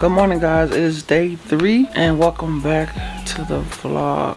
Good morning guys, it is day three and welcome back to the vlog.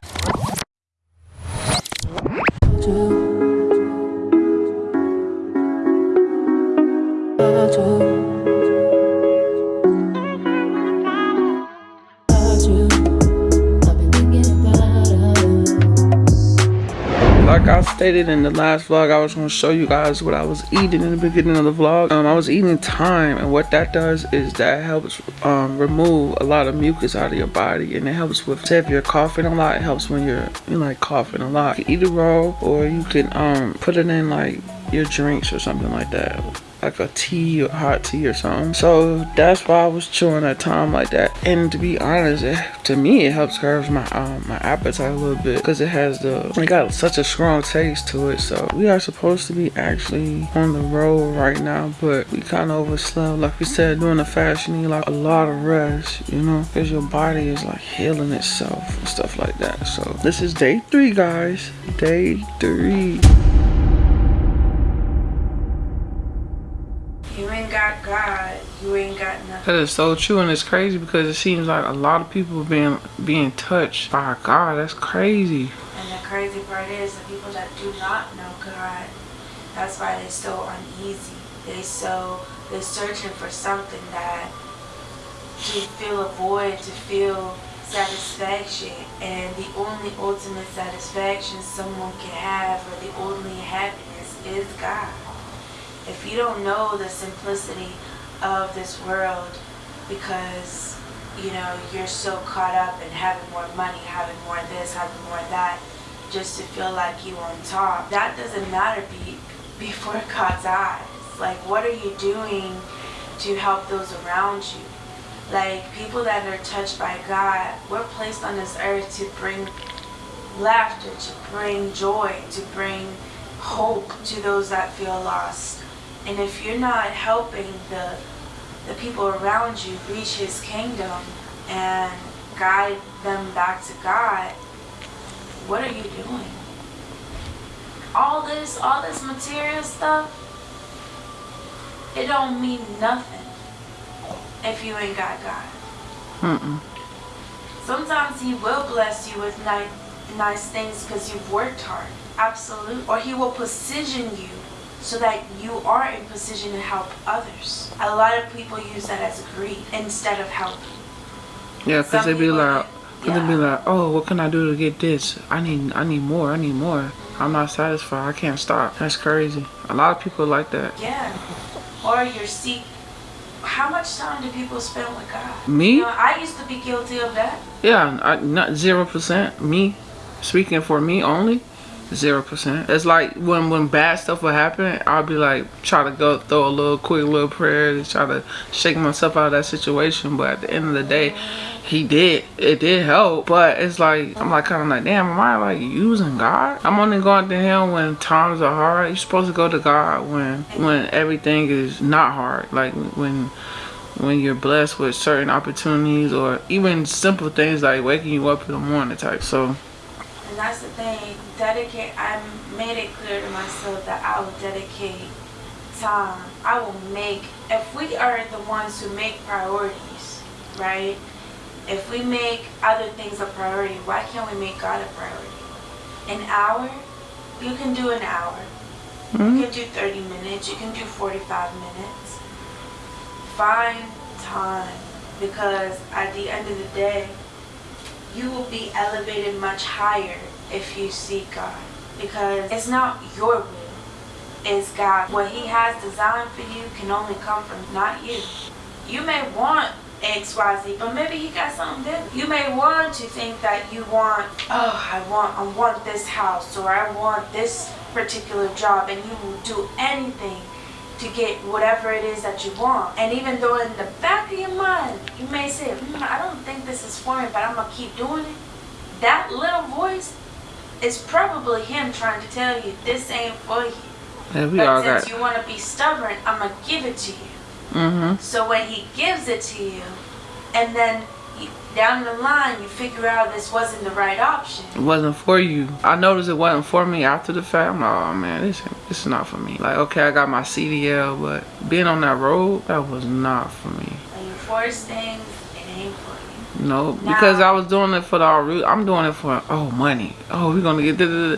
Stated in the last vlog, I was going to show you guys what I was eating in the beginning of the vlog. Um, I was eating thyme, and what that does is that helps um, remove a lot of mucus out of your body, and it helps with, if you're coughing a lot, it helps when you're, you're like coughing a lot. You can eat it raw, or you can um, put it in like your drinks or something like that like a tea or hot tea or something. So that's why I was chewing at thyme like that. And to be honest, it, to me, it helps curb my um, my appetite a little bit because it has the, it got such a strong taste to it. So we are supposed to be actually on the road right now, but we kind of overslept. Like we said, doing the fast, you need like a lot of rest, you know, because your body is like healing itself and stuff like that. So this is day three, guys. Day three. You ain't got nothing. That is so true, and it's crazy because it seems like a lot of people being being touched by God. That's crazy. And the crazy part is the people that do not know God. That's why they're so uneasy. They so they're searching for something that to fill a void, to feel satisfaction, and the only ultimate satisfaction someone can have, or the only happiness, is God if you don't know the simplicity of this world because you know you're so caught up in having more money having more this having more that just to feel like you on top. That doesn't matter be, before god's eyes. Like what are you doing to help those around you? Like people that are touched by god we're placed on this earth to bring laughter to bring joy to bring hope to those that feel lost. And if you're not helping the, the people around you reach his kingdom and guide them back to God, what are you doing? All this, all this material stuff, it don't mean nothing if you ain't got God. Mm -mm. Sometimes he will bless you with nice, nice things because you've worked hard. Absolutely. Or he will position you so that you are in position to help others. A lot of people use that as greed instead of help. Yeah, because they be like, yeah. they be like, oh, what can I do to get this? I need, I need more. I need more. I'm not satisfied. I can't stop. That's crazy. A lot of people like that. Yeah. Or you're seek. How much time do people spend with God? Me? You know, I used to be guilty of that. Yeah, I, not zero percent. Me, speaking for me only zero percent. It's like when when bad stuff will happen i'll be like try to go throw a little quick little prayer to try to shake myself out of that situation. But at the end of the day he did it did help. But it's like i'm like kind of like damn am i like using god? I'm only going to him when times are hard. You're supposed to go to god when when everything is not hard. Like when when you're blessed with certain opportunities or even simple things like waking you up in the morning type. So and that's the thing, dedicate, I made it clear to myself that I will dedicate time. I will make, if we are the ones who make priorities, right? If we make other things a priority, why can't we make God a priority? An hour, you can do an hour. Mm -hmm. You can do 30 minutes. You can do 45 minutes. Find time because at the end of the day, you will be elevated much higher if you seek God. Because it's not your will, it's God. What he has designed for you can only come from not you. You may want XYZ, but maybe he got something different. You may want to think that you want, oh, I want, I want this house or I want this particular job and you will do anything to get whatever it is that you want. And even though in the back of your mind, you may say, mm, I this is for me, but I'm going to keep doing it. That little voice is probably him trying to tell you, this ain't for you. Yeah, we but all since got... you want to be stubborn, I'm going to give it to you. Mm -hmm. So when he gives it to you, and then down the line you figure out this wasn't the right option. It wasn't for you. I noticed it wasn't for me after the fact. I'm like, oh man, this this is not for me. Like, okay, I got my CDL, but being on that road, that was not for me. When you force things, it ain't for you. No, because I was doing it for the root. I'm doing it for oh money. Oh, we're gonna get. Da,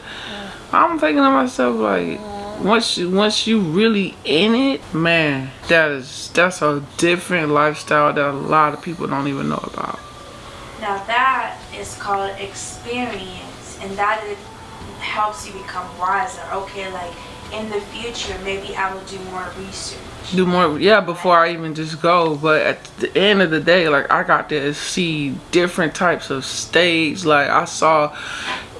I'm thinking to myself like, once you once you really in it, man, that is that's a different lifestyle that a lot of people don't even know about. Now that is called experience, and that it helps you become wiser. Okay, like in the future, maybe I will do more research. Do more, yeah, before I even just go. But at the end of the day, like I got to see different types of states. Like I saw,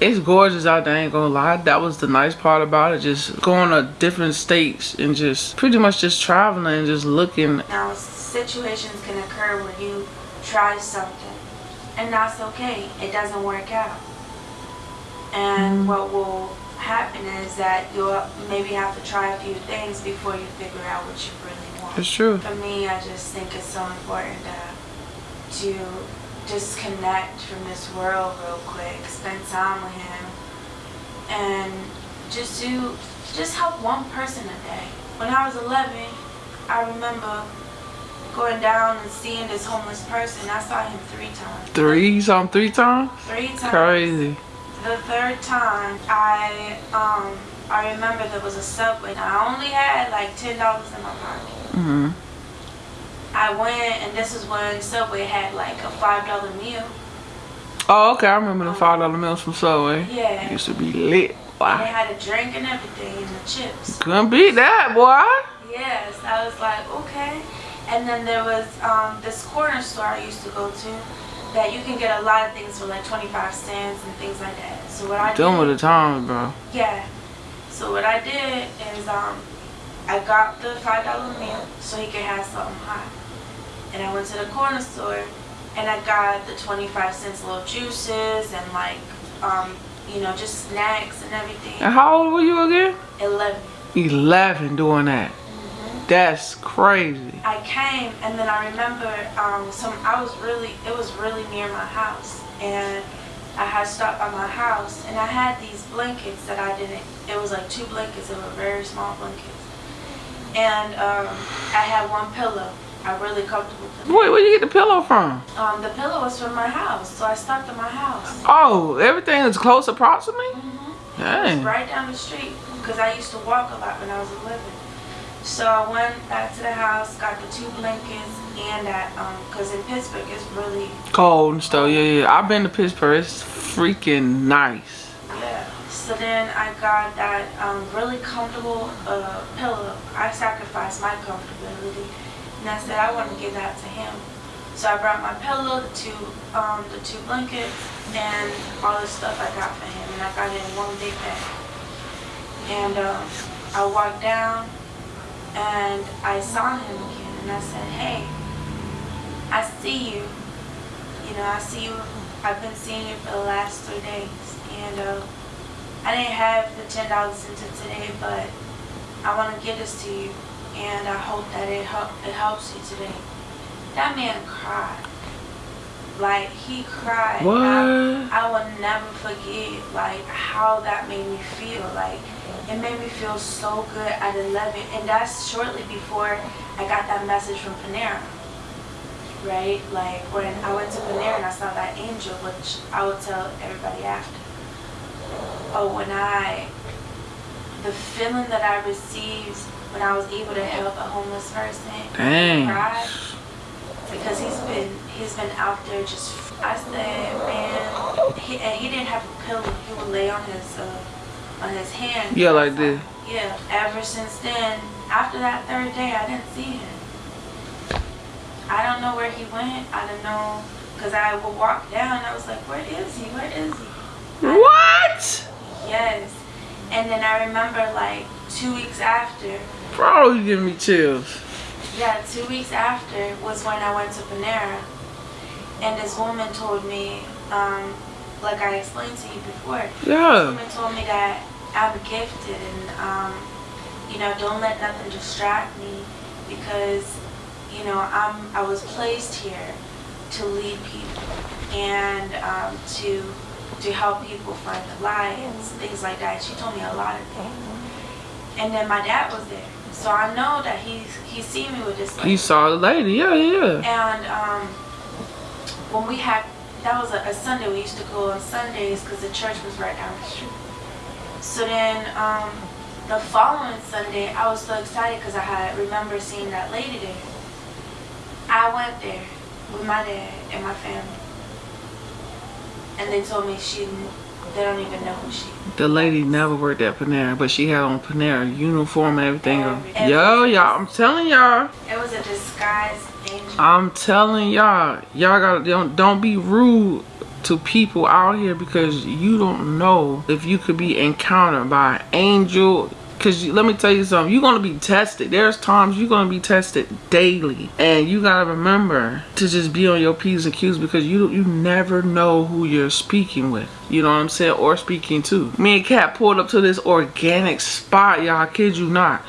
it's gorgeous out there. I ain't gonna lie. That was the nice part about it. Just going to different states and just pretty much just traveling and just looking. Now situations can occur where you try something and that's okay. It doesn't work out. And mm. what will happen is that you'll maybe have to try a few things before you figure out what you really want. It's true. For me, I just think it's so important to, to disconnect from this world real quick, spend time with him, and just do, just help one person a day. When I was 11, I remember going down and seeing this homeless person. I saw him three times. Three? You saw him three times? Three times. Crazy. The third time, I um I remember there was a subway. And I only had like ten dollars in my pocket. Mhm. I went, and this is when Subway had like a five dollar meal. Oh, okay. I remember the five dollar meals from Subway. Yeah. It used to be lit. Wow. And they had a drink and everything, and the chips. Couldn't beat that, boy. Yes, I was like, okay. And then there was um, this corner store I used to go to that you can get a lot of things for like 25 cents and things like that. So what I did... with the times, bro. Yeah. So what I did is um, I got the $5 meal so he could have something hot. And I went to the corner store and I got the 25 cents little juices and like, um, you know, just snacks and everything. And how old were you again? 11. 11 doing that. That's crazy. I came and then I remember um, some. I was really. It was really near my house, and I had stopped by my house, and I had these blankets that I didn't. It was like two blankets. They were very small blankets, and um, I had one pillow. I really comfortable. Pillow. Wait, where you get the pillow from? Um, the pillow was from my house, so I stopped at my house. Oh, everything is close approximately. Mm -hmm. Dang. right down the street because I used to walk a lot when I was 11. So I went back to the house, got the two blankets, and that, um, cause in Pittsburgh it's really cold and stuff. Yeah, yeah. I've been to Pittsburgh. It's freaking nice. Yeah. So then I got that um, really comfortable uh, pillow. I sacrificed my comfortability, and I said I want to give that to him. So I brought my pillow, the two, um, the two blankets, and all the stuff I got for him, and I got it in one big bag. And um, I walked down and I saw him again and I said, hey, I see you. You know, I see you. I've been seeing you for the last three days. And uh, I didn't have the $10 until today, but I want to give this to you. And I hope that it, help, it helps you today. That man cried. Like, he cried. What? I, I will never forget, like, how that made me feel. Like, it made me feel so good at 11 and that's shortly before I got that message from Panera right like when I went to Panera and I saw that angel which I will tell everybody after oh when I the feeling that I received when I was able to help a homeless person Dang. Cried, because he's been he's been out there just I said man he, and he didn't have a pillow he would lay on his uh, on his hand. Yeah, like this. Yeah. Ever since then, after that third day, I didn't see him. I don't know where he went. I don't know. Because I would walk down and I was like, where is he? Where is he? What? Yes. And then I remember like two weeks after. Bro, you giving me chills. Yeah, two weeks after was when I went to Panera. And this woman told me, um, like I explained to you before. Yeah. Someone told me that I'm gifted and, um, you know, don't let nothing distract me because, you know, I'm, I was placed here to lead people and um, to to help people find the light and things like that. She told me a lot of things. And then my dad was there. So I know that he's he seen me with this lady. He saw the lady, yeah, yeah, yeah. And um, when we had that was a, a Sunday we used to go on Sundays because the church was right down the street. So then um, the following Sunday I was so excited because I had remember seeing that lady there. I went there with my dad and my family, and they told me she they don't even know who she is. The lady never worked at Panera, but she had on Panera uniform and everything. Every, Yo, y'all, I'm telling y'all. It was a disguise I'm telling y'all, y'all gotta don't don't be rude to people out here because you don't know if you could be encountered by an angel because let me tell you something. You're going to be tested. There's times you're going to be tested daily. And you got to remember to just be on your p's and q's because you you never know who you're speaking with. You know what i'm saying? Or speaking to. Me and kat pulled up to this organic spot y'all. I kid you not.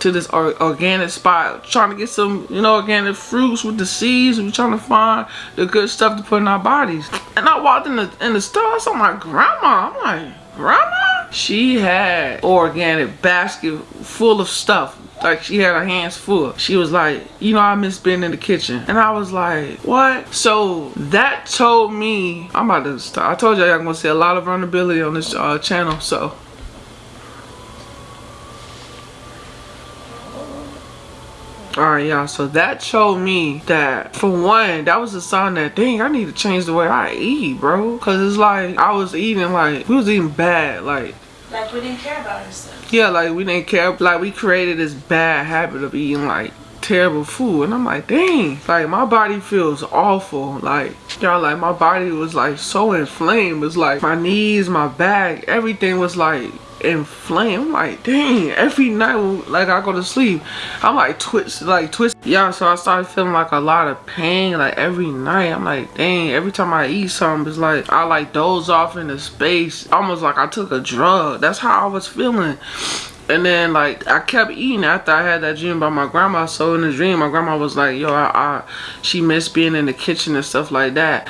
To this or organic spot. Trying to get some you know organic fruits with the seeds. We're trying to find the good stuff to put in our bodies. And i walked in the in the store. I saw my grandma. I'm like grandma she had organic basket full of stuff. Like she had her hands full. She was like you know i miss being in the kitchen. And i was like what? So that told me i'm about to start i told y'all i'm gonna see a lot of vulnerability on this uh, channel so. Alright y'all, so that showed me that for one, that was a sign that dang, I need to change the way I eat, bro. Cause it's like I was eating like we was eating bad, like like we didn't care about ourselves. Yeah, like we didn't care. Like we created this bad habit of eating like terrible food. And I'm like dang. Like my body feels awful. Like y'all like my body was like so inflamed. It's like my knees my back everything was like inflamed. I'm like, dang, every night like I go to sleep, I'm like twitch, like twist. Yeah, so I started feeling like a lot of pain like every night. I'm like, dang, every time I eat something, it's like I like doze off into space, almost like I took a drug. That's how I was feeling. And then like I kept eating after I had that dream about my grandma. So in the dream, my grandma was like, yo, I, I she missed being in the kitchen and stuff like that.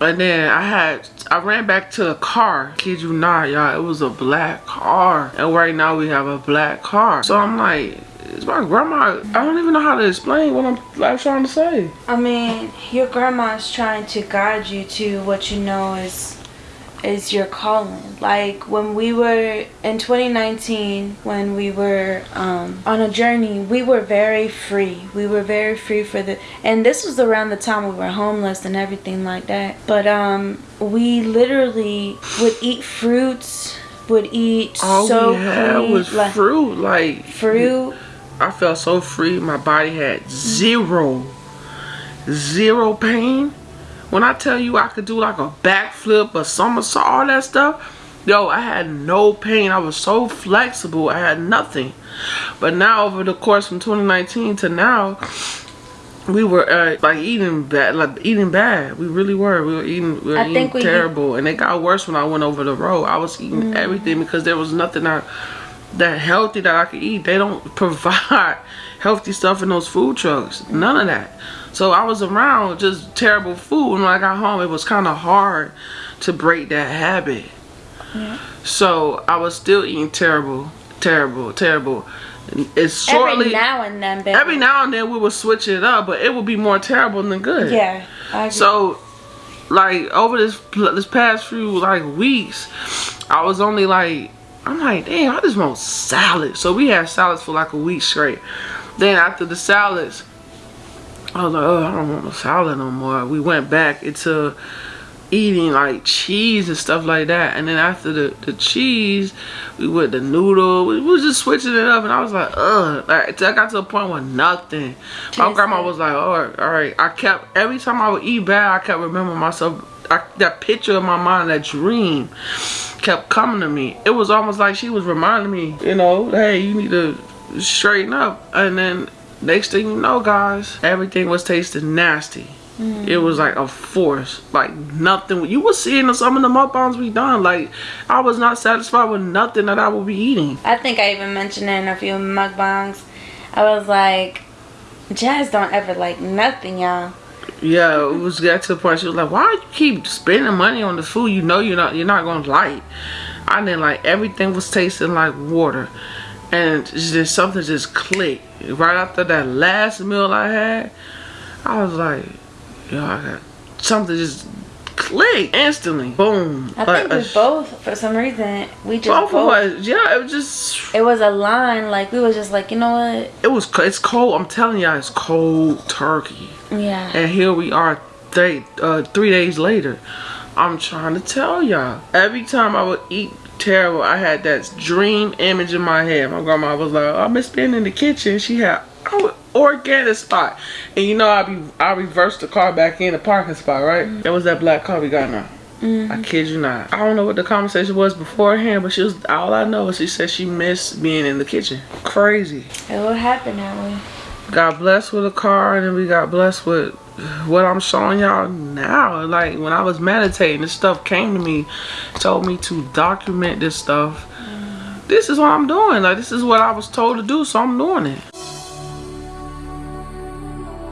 And then I had, I ran back to the car. Kid you not, y'all. It was a black car. And right now we have a black car. So I'm like, it's my grandma. I don't even know how to explain what I'm like, trying to say. I mean, your grandma's trying to guide you to what you know is is your calling. Like when we were in 2019, when we were um, on a journey, we were very free. We were very free for the, and this was around the time we were homeless and everything like that. But um, we literally would eat fruits, would eat All so we had clean, was like, fruit, like fruit. I felt so free. My body had zero, zero pain when I tell you I could do like a backflip, a somersault, all that stuff, yo, I had no pain. I was so flexible. I had nothing. But now over the course from 2019 to now, we were uh, like eating bad, like eating bad. We really were. We were eating, we were I eating terrible, and it got worse when I went over the road. I was eating mm. everything because there was nothing that that healthy that I could eat. They don't provide healthy stuff in those food trucks. None of that. So I was around just terrible food. And when I got home, it was kind of hard to break that habit. Yeah. So I was still eating terrible, terrible, terrible. It's shortly every now and then. Baby. Every now and then we would switch it up, but it would be more terrible than good. Yeah. So, like over this this past few like weeks, I was only like I'm like, damn, I just want salad. So we had salads for like a week straight. Then after the salads, I was like, oh, I don't want no salad no more. We went back into eating like cheese and stuff like that. And then after the, the cheese, we went the noodle. We was just switching it up. And I was like, ugh. Like, I got to a point where nothing. My grandma was like, all right, all right. I kept, every time I would eat bad, I kept remembering myself. I, that picture in my mind, that dream kept coming to me. It was almost like she was reminding me, you know, hey, you need to straighten up. And then next thing you know guys everything was tasting nasty. Mm. it was like a force like nothing. You were seeing some of the mukbangs we done. Like i was not satisfied with nothing that i would be eating. I think i even mentioned in a few mukbangs. I was like jazz don't ever like nothing y'all. Yeah it was got to the point she was like why you keep spending money on the food you know you're not you're not gonna like? I didn't like everything was tasting like water and just something just clicked right after that last meal I had. I was like, yo, I got something just clicked instantly. Boom. I like, think we both, for some reason, we just both, both, us. Yeah, it was just. It was a line. Like we was just like, you know what? It was. It's cold. I'm telling y'all, it's cold turkey. Yeah. And here we are, three uh, three days later. I'm trying to tell y'all. Every time I would eat terrible, I had that dream image in my head. My grandma was like, oh, "I miss being in the kitchen." She had organic spot, and you know I be I reversed the car back in the parking spot, right? Mm -hmm. That was that black car we got now. Mm -hmm. I kid you not. I don't know what the conversation was beforehand, but she was all I know is she said she missed being in the kitchen. Crazy. It would happen that way. Got blessed with a car, and then we got blessed with what I'm showing y'all now. Like when I was meditating, this stuff came to me, told me to document this stuff. This is what I'm doing. Like this is what I was told to do, so I'm doing it.